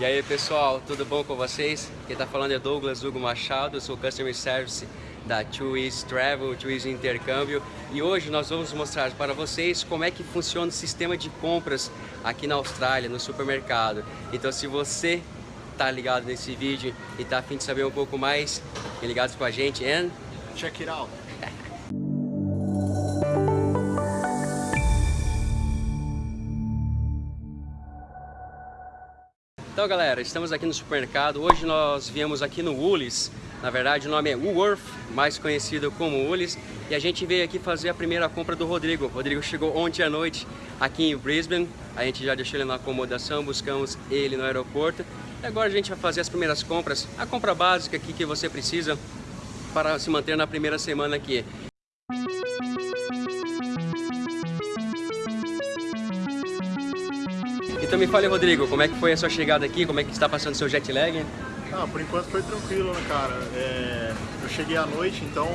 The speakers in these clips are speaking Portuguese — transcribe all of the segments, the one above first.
E aí pessoal, tudo bom com vocês? Quem está falando é Douglas Hugo Machado, eu sou Customer Service da Twiz Travel, Twiz Intercâmbio e hoje nós vamos mostrar para vocês como é que funciona o sistema de compras aqui na Austrália, no supermercado. Então se você está ligado nesse vídeo e está afim de saber um pouco mais, fiquem ligados com a gente and check it out! Então galera, estamos aqui no supermercado, hoje nós viemos aqui no Woolies, na verdade o nome é Woolworth, mais conhecido como Woolies, e a gente veio aqui fazer a primeira compra do Rodrigo. O Rodrigo chegou ontem à noite aqui em Brisbane, a gente já deixou ele na acomodação, buscamos ele no aeroporto, e agora a gente vai fazer as primeiras compras, a compra básica aqui que você precisa para se manter na primeira semana aqui. Então me fale, Rodrigo, como é que foi a sua chegada aqui? Como é que está passando seu jet lag? Ah, por enquanto foi tranquilo, né, cara? É, eu cheguei à noite, então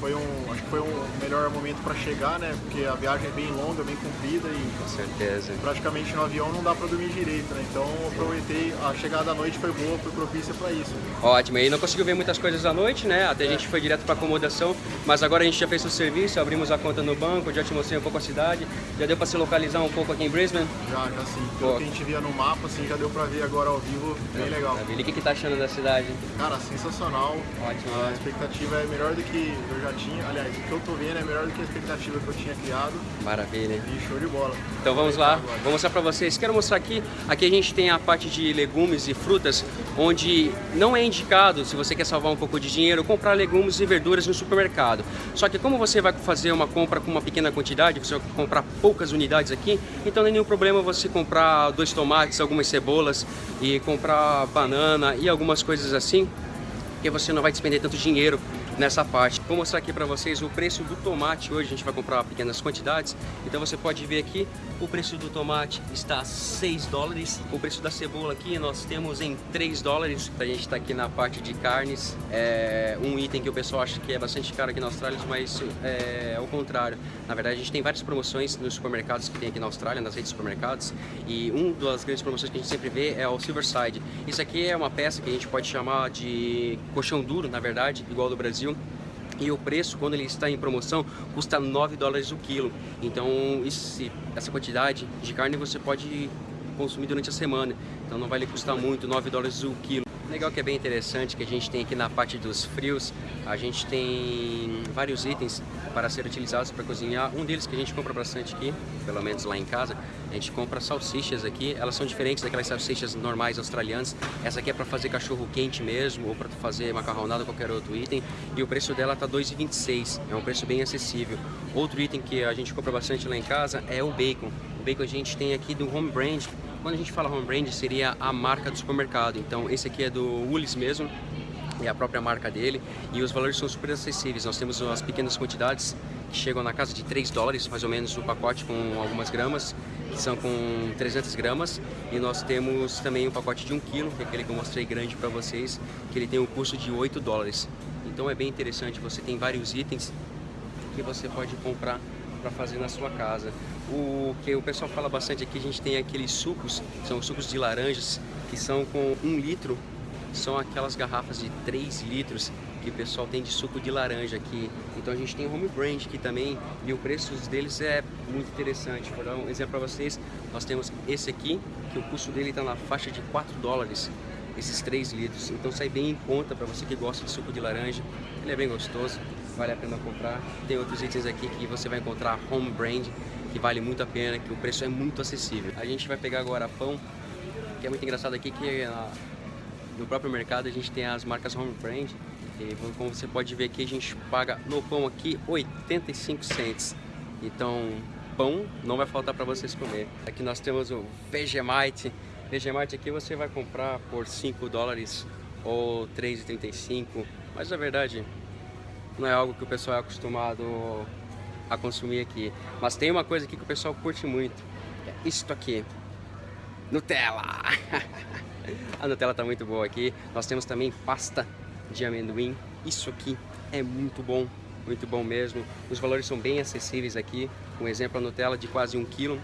foi um, acho que foi um melhor momento para chegar, né? Porque a viagem é bem longa, bem comprida e com certeza. praticamente no avião não dá para dormir direito, né? Então aproveitei, a chegada à noite foi boa, foi propícia para isso. Ótimo, e não conseguiu ver muitas coisas à noite, né? Até é. a gente foi direto para acomodação, mas agora a gente já fez o serviço, abrimos a conta no banco, já te mostrei um pouco a cidade, já deu para se localizar um pouco aqui em Brisbane? Já, já sim. Pelo que a gente via no mapa, assim, já deu para ver agora ao vivo, bem é, legal. E o que, que tá achando da cidade? Cara, sensacional. Ótimo. A né? expectativa é melhor do que eu já tinha, aliás, que eu tô vendo é melhor do que a expectativa que eu tinha criado. Maravilha. E show de bola. Então vamos lá, vou mostrar para vocês. Quero mostrar aqui, aqui a gente tem a parte de legumes e frutas, onde não é indicado, se você quer salvar um pouco de dinheiro, comprar legumes e verduras no supermercado. Só que como você vai fazer uma compra com uma pequena quantidade, você vai comprar poucas unidades aqui, então não é nenhum problema você comprar dois tomates, algumas cebolas e comprar banana e algumas coisas assim, porque você não vai despender tanto dinheiro nessa parte. Vou mostrar aqui para vocês o preço do tomate hoje, a gente vai comprar pequenas quantidades, então você pode ver aqui, o preço do tomate está a 6 dólares, o preço da cebola aqui nós temos em 3 dólares, a gente está aqui na parte de carnes, é um item que o pessoal acha que é bastante caro aqui na Austrália, mas é, o contrário, na verdade a gente tem várias promoções nos supermercados que tem aqui na Austrália, nas redes de supermercados, e uma das grandes promoções que a gente sempre vê é o Silverside, isso aqui é uma peça que a gente pode chamar de colchão duro, na verdade, igual do Brasil, Brasil e o preço, quando ele está em promoção, custa 9 dólares o quilo. Então, esse, essa quantidade de carne você pode consumir durante a semana. Então, não vai lhe custar muito, 9 dólares o quilo. Legal que é bem interessante que a gente tem aqui na parte dos frios, a gente tem vários itens para ser utilizados para cozinhar. Um deles que a gente compra bastante aqui, pelo menos lá em casa, a gente compra salsichas aqui. Elas são diferentes daquelas salsichas normais australianas. Essa aqui é para fazer cachorro quente mesmo, ou para fazer macarronada qualquer outro item. E o preço dela tá 2,26, é um preço bem acessível. Outro item que a gente compra bastante lá em casa é o bacon. O bacon a gente tem aqui do Home Brand, quando a gente fala home brand, seria a marca do supermercado. Então, esse aqui é do Woolies mesmo, é a própria marca dele. E os valores são super acessíveis. Nós temos as pequenas quantidades que chegam na casa de 3 dólares, mais ou menos, o pacote com algumas gramas, que são com 300 gramas. E nós temos também um pacote de 1 kg, que é aquele que eu mostrei grande para vocês, que ele tem um custo de 8 dólares. Então é bem interessante, você tem vários itens que você pode comprar para fazer na sua casa. O que o pessoal fala bastante aqui, a gente tem aqueles sucos, são sucos de laranjas, que são com um litro, são aquelas garrafas de 3 litros que o pessoal tem de suco de laranja aqui. Então a gente tem home brand aqui também e o preço deles é muito interessante. Vou dar um exemplo para vocês, nós temos esse aqui, que o custo dele está na faixa de 4 dólares, esses 3 litros. Então sai bem em conta para você que gosta de suco de laranja, ele é bem gostoso vale a pena comprar. Tem outros itens aqui que você vai encontrar home brand, que vale muito a pena, que o preço é muito acessível. A gente vai pegar agora pão, que é muito engraçado aqui que na, no próprio mercado a gente tem as marcas home brand, e como você pode ver aqui, a gente paga no pão aqui 85 cents. Então, pão não vai faltar para vocês comer. Aqui nós temos o Vegemite. Vegemite aqui você vai comprar por 5 dólares ou 3,35, mas na verdade não é algo que o pessoal é acostumado a consumir aqui. Mas tem uma coisa aqui que o pessoal curte muito, é isto aqui, Nutella! a Nutella tá muito boa aqui. Nós temos também pasta de amendoim, isso aqui é muito bom, muito bom mesmo. Os valores são bem acessíveis aqui, um exemplo a Nutella de quase um quilo,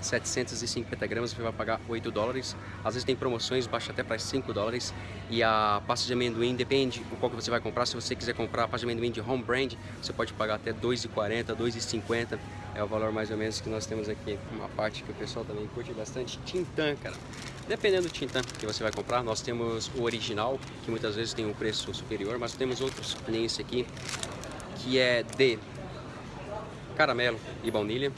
750 gramas você vai pagar 8 dólares. Às vezes tem promoções, baixa até para 5 dólares. E a pasta de amendoim depende do qual que você vai comprar. Se você quiser comprar a pasta de amendoim de home brand, você pode pagar até 2,40, 2,50. É o valor mais ou menos que nós temos aqui. Uma parte que o pessoal também curte bastante, Tintan, cara. Dependendo do Tintan que você vai comprar, nós temos o original, que muitas vezes tem um preço superior, mas temos outros, nem esse aqui, que é de caramelo e baunilha.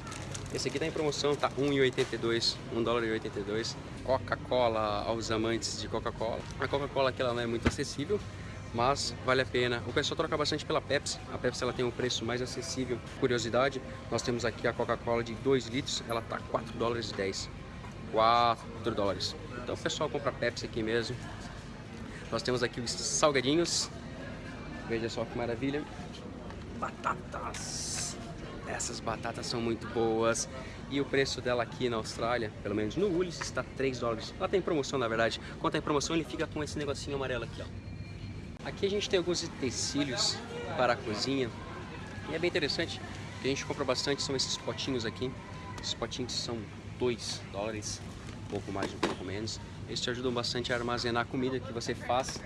Esse aqui tá em promoção, tá 1,82, 1 dólar e 82. Coca-Cola aos amantes de Coca-Cola. A Coca-Cola aqui ela não é muito acessível, mas vale a pena. O pessoal troca bastante pela Pepsi. A Pepsi ela tem um preço mais acessível. Curiosidade, nós temos aqui a Coca-Cola de 2 litros, ela tá 4 dólares e 10. 4 dólares. Então o pessoal compra Pepsi aqui mesmo. Nós temos aqui os salgadinhos. Veja só que maravilha. Batatas. Essas batatas são muito boas. E o preço dela aqui na Austrália, pelo menos no Woolies, está 3 dólares. Ela tem promoção, na verdade. Quando tem promoção, ele fica com esse negocinho amarelo aqui, ó. Aqui a gente tem alguns utensílios para a cozinha. E é bem interessante, que a gente compra bastante, são esses potinhos aqui. Esses potinhos são 2 dólares, um pouco mais, um pouco menos. Eles te ajudam bastante a armazenar a comida que você faz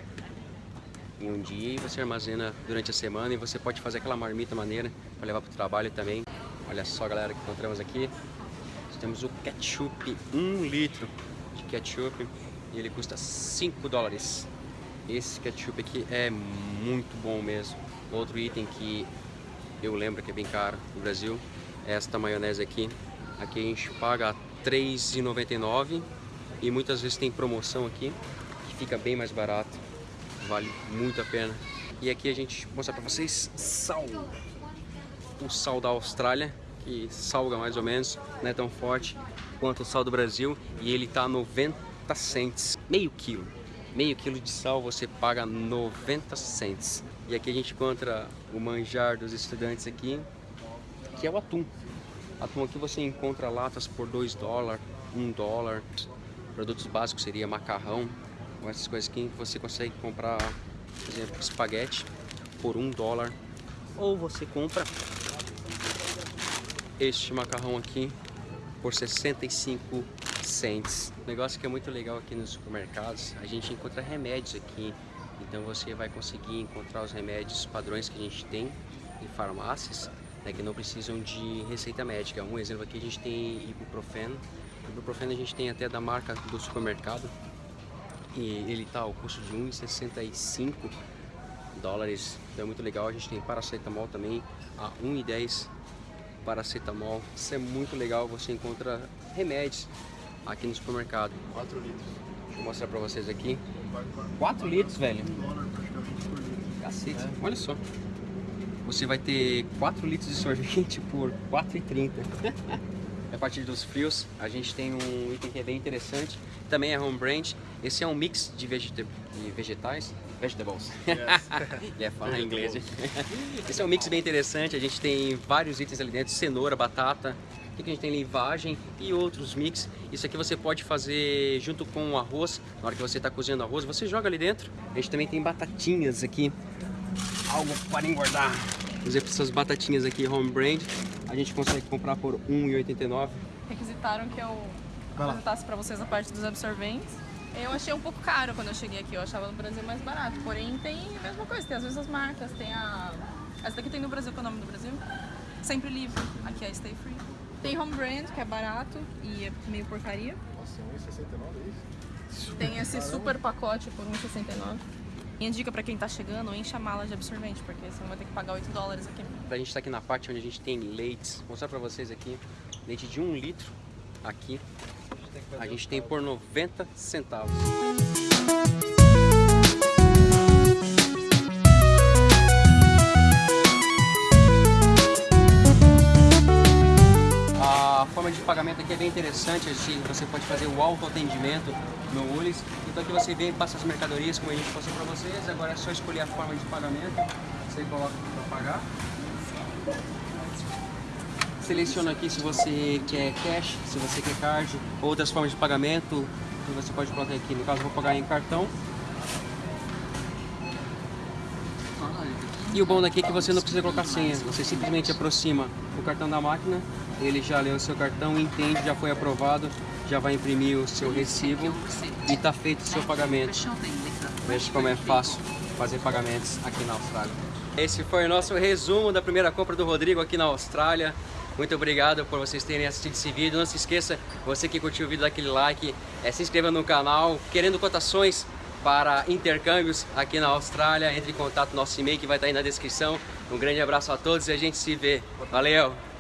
em um dia e você armazena durante a semana e você pode fazer aquela marmita maneira para levar para o trabalho também. Olha só galera que encontramos aqui. Nós temos o ketchup, 1 um litro de ketchup e ele custa 5 dólares. Esse ketchup aqui é muito bom mesmo. Outro item que eu lembro que é bem caro no Brasil é esta maionese aqui. Aqui a gente paga R$3,99 e muitas vezes tem promoção aqui que fica bem mais barato vale muito a pena. E aqui a gente mostrar para vocês sal. O sal da Austrália, que salga mais ou menos, não é tão forte quanto o sal do Brasil. E ele tá 90 cents, meio quilo. Meio quilo de sal você paga 90 cents. E aqui a gente encontra o manjar dos estudantes aqui, que é o atum. Atum aqui você encontra latas por 2 dólares, 1 dólar. Produtos básicos seria macarrão, essas coisas aqui você consegue comprar, por exemplo, espaguete por um dólar ou você compra este macarrão aqui por 65 cents. O negócio que é muito legal aqui nos supermercados, a gente encontra remédios aqui, então você vai conseguir encontrar os remédios padrões que a gente tem em farmácias, né, que não precisam de receita médica. Um exemplo aqui a gente tem ibuprofeno, ibuprofeno a gente tem até da marca do supermercado, e ele tá ao custo de 1,65 dólares, então é muito legal. A gente tem paracetamol também a 1,10 paracetamol. Isso é muito legal, você encontra remédios aqui no supermercado. 4 litros. Deixa eu mostrar pra vocês aqui. 4 litros, velho? Cacete, é. olha só. Você vai ter 4 litros de sorvete por 4,30. a partir dos frios, a gente tem um item que é bem interessante, também é home brand. Esse é um mix de, vegeta de vegetais, vegetables. Yes. yeah, falar em inglês. Esse é um mix bem interessante, a gente tem vários itens ali dentro, cenoura, batata, aqui a gente tem livagem e outros mix. Isso aqui você pode fazer junto com o arroz, na hora que você está cozinhando arroz, você joga ali dentro. A gente também tem batatinhas aqui, algo para engordar. Por exemplo, essas batatinhas aqui home brand, a gente consegue comprar por R$1,89. Requisitaram que eu apresentasse para vocês a parte dos absorventes. Eu achei um pouco caro quando eu cheguei aqui, eu achava no Brasil mais barato. Porém, tem a mesma coisa, tem as mesmas marcas, tem a... Essa daqui tem no Brasil, qual é o nome do Brasil? Sempre Livre, aqui é Stay Free. Tem Home Brand, que é barato e é meio porcaria. Nossa, 1,69 é isso? Tem esse super pacote por 1,69. Minha dica para quem tá chegando, enche a mala de absorvente, porque você vai ter que pagar 8 dólares aqui. A gente tá aqui na parte onde a gente tem leites. Vou mostrar para vocês aqui. Leite de 1 litro aqui. A gente tem por 90 centavos. A forma de pagamento aqui é bem interessante, assim, você pode fazer o autoatendimento no Ulis. Então aqui você vem passa as mercadorias, como a gente passou para vocês. Agora é só escolher a forma de pagamento. Você coloca para pagar. Seleciona aqui se você quer cash, se você quer card, outras formas de pagamento que você pode colocar aqui. No caso, vou pagar em cartão. E o bom daqui é que você não precisa colocar senha, você simplesmente aproxima o cartão da máquina, ele já leu o seu cartão, entende, já foi aprovado, já vai imprimir o seu recibo e está feito o seu pagamento. Veja como é fácil fazer pagamentos aqui na Austrália. Esse foi o nosso resumo da primeira compra do Rodrigo aqui na Austrália. Muito obrigado por vocês terem assistido esse vídeo. Não se esqueça, você que curtiu o vídeo, daquele like, é, se inscreva no canal. Querendo cotações para intercâmbios aqui na Austrália, entre em contato no nosso e-mail que vai estar aí na descrição. Um grande abraço a todos e a gente se vê. Valeu!